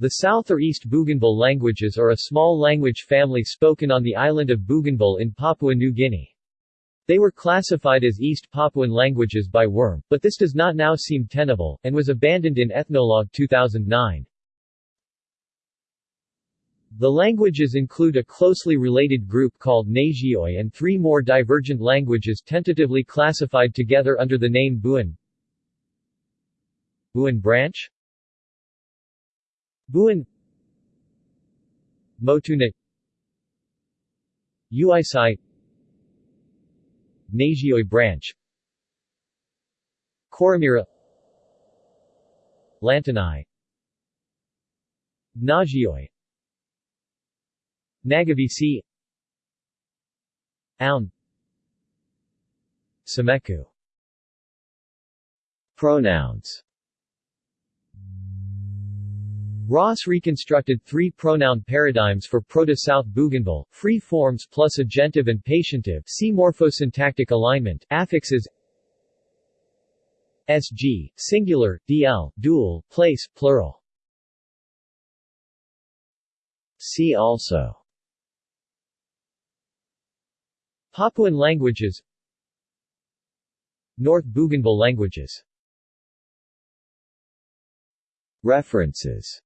The South or East Bougainville languages are a small language family spoken on the island of Bougainville in Papua New Guinea. They were classified as East Papuan languages by Wurm, but this does not now seem tenable, and was abandoned in Ethnologue 2009. The languages include a closely related group called Nasioi and three more divergent languages tentatively classified together under the name Buin Buin branch Buin Motuna Uisai Nasioi branch. Koromira Lantanai. Nasioi Nagovisi Aun. Simeku Pronouns Ross reconstructed three pronoun paradigms for Proto-South Bougainville, free forms plus agentive and patientive see morphosyntactic alignment, affixes sg, singular, dl, dual, place, plural. See also Papuan languages North Bougainville languages References